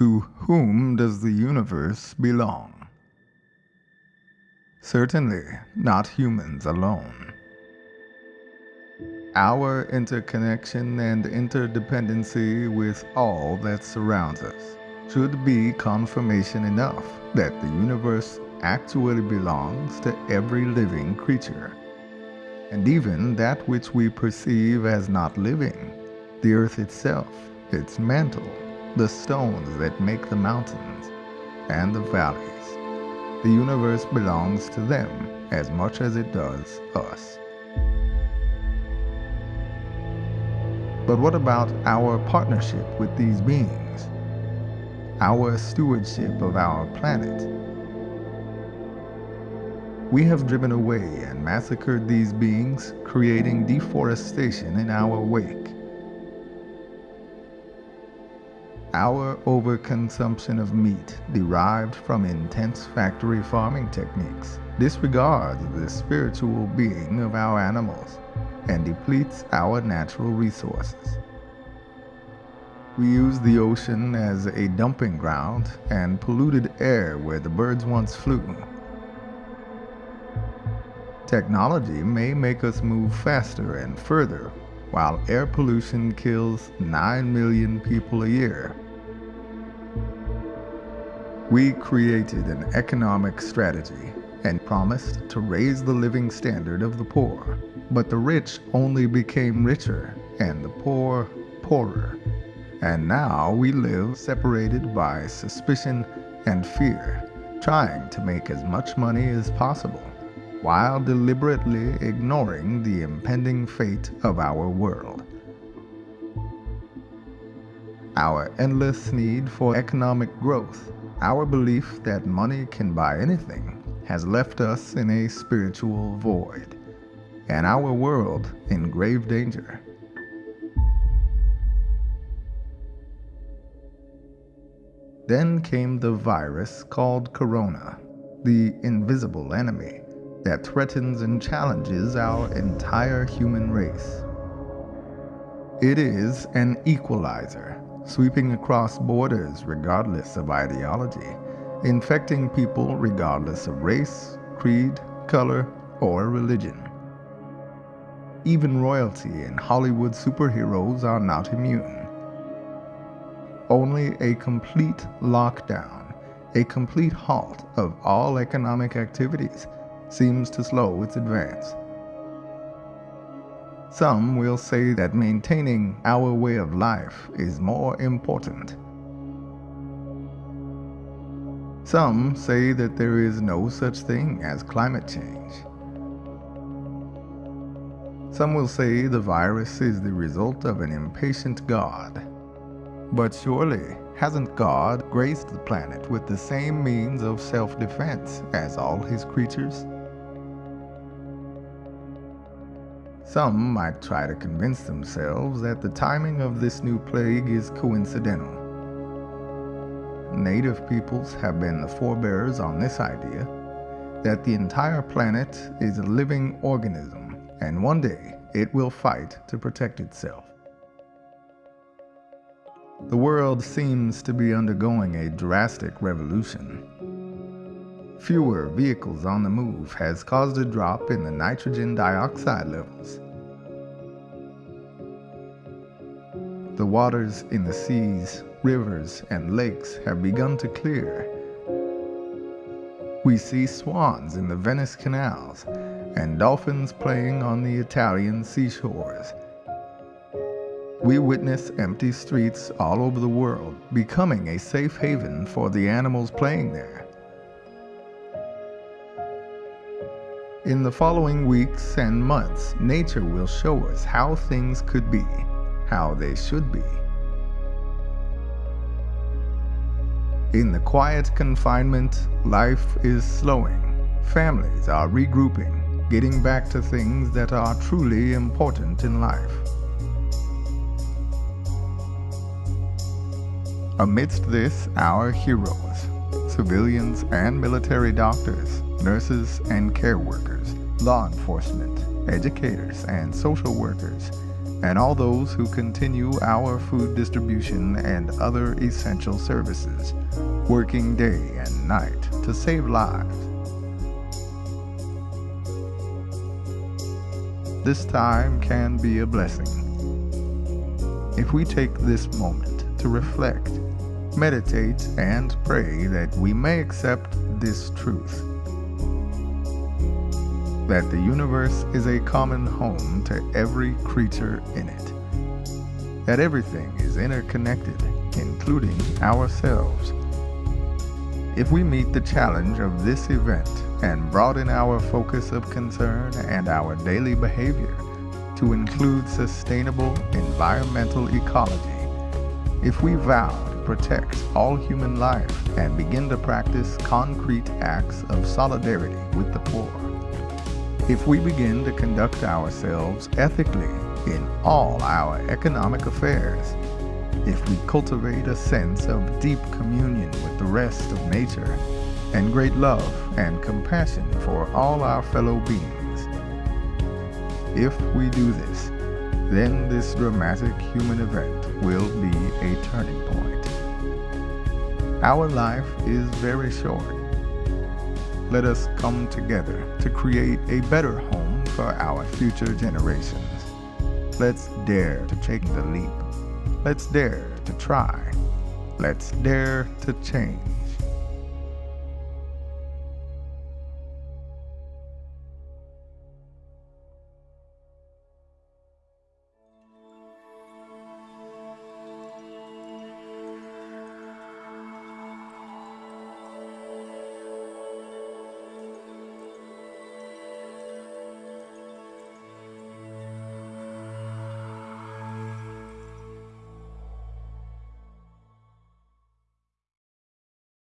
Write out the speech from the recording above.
To whom does the universe belong? Certainly not humans alone. Our interconnection and interdependency with all that surrounds us should be confirmation enough that the universe actually belongs to every living creature, and even that which we perceive as not living, the earth itself, its mantle, the stones that make the mountains, and the valleys. The universe belongs to them as much as it does us. But what about our partnership with these beings? Our stewardship of our planet? We have driven away and massacred these beings, creating deforestation in our wake. Our overconsumption of meat derived from intense factory farming techniques disregards the spiritual being of our animals and depletes our natural resources. We use the ocean as a dumping ground and polluted air where the birds once flew. Technology may make us move faster and further while air pollution kills 9 million people a year. We created an economic strategy and promised to raise the living standard of the poor, but the rich only became richer and the poor poorer. And now we live separated by suspicion and fear, trying to make as much money as possible, while deliberately ignoring the impending fate of our world. Our endless need for economic growth our belief that money can buy anything has left us in a spiritual void, and our world in grave danger. Then came the virus called Corona, the invisible enemy that threatens and challenges our entire human race. It is an equalizer sweeping across borders regardless of ideology, infecting people regardless of race, creed, color, or religion. Even royalty and Hollywood superheroes are not immune. Only a complete lockdown, a complete halt of all economic activities seems to slow its advance. Some will say that maintaining our way of life is more important. Some say that there is no such thing as climate change. Some will say the virus is the result of an impatient God. But surely, hasn't God graced the planet with the same means of self-defense as all his creatures? Some might try to convince themselves that the timing of this new plague is coincidental. Native peoples have been the forebearers on this idea that the entire planet is a living organism and one day it will fight to protect itself. The world seems to be undergoing a drastic revolution fewer vehicles on the move has caused a drop in the nitrogen dioxide levels. The waters in the seas, rivers, and lakes have begun to clear. We see swans in the Venice canals and dolphins playing on the Italian seashores. We witness empty streets all over the world, becoming a safe haven for the animals playing there. In the following weeks and months, nature will show us how things could be, how they should be. In the quiet confinement, life is slowing. Families are regrouping, getting back to things that are truly important in life. Amidst this, our heroes, civilians and military doctors, nurses and care workers, law enforcement, educators and social workers, and all those who continue our food distribution and other essential services, working day and night to save lives. This time can be a blessing. If we take this moment to reflect, meditate, and pray that we may accept this truth that the universe is a common home to every creature in it, that everything is interconnected, including ourselves. If we meet the challenge of this event and broaden our focus of concern and our daily behavior to include sustainable environmental ecology, if we vow protect all human life and begin to practice concrete acts of solidarity with the poor, if we begin to conduct ourselves ethically in all our economic affairs, if we cultivate a sense of deep communion with the rest of nature, and great love and compassion for all our fellow beings. If we do this, then this dramatic human event will be a turning point. Our life is very short let us come together to create a better home for our future generations. Let's dare to take the leap. Let's dare to try. Let's dare to change.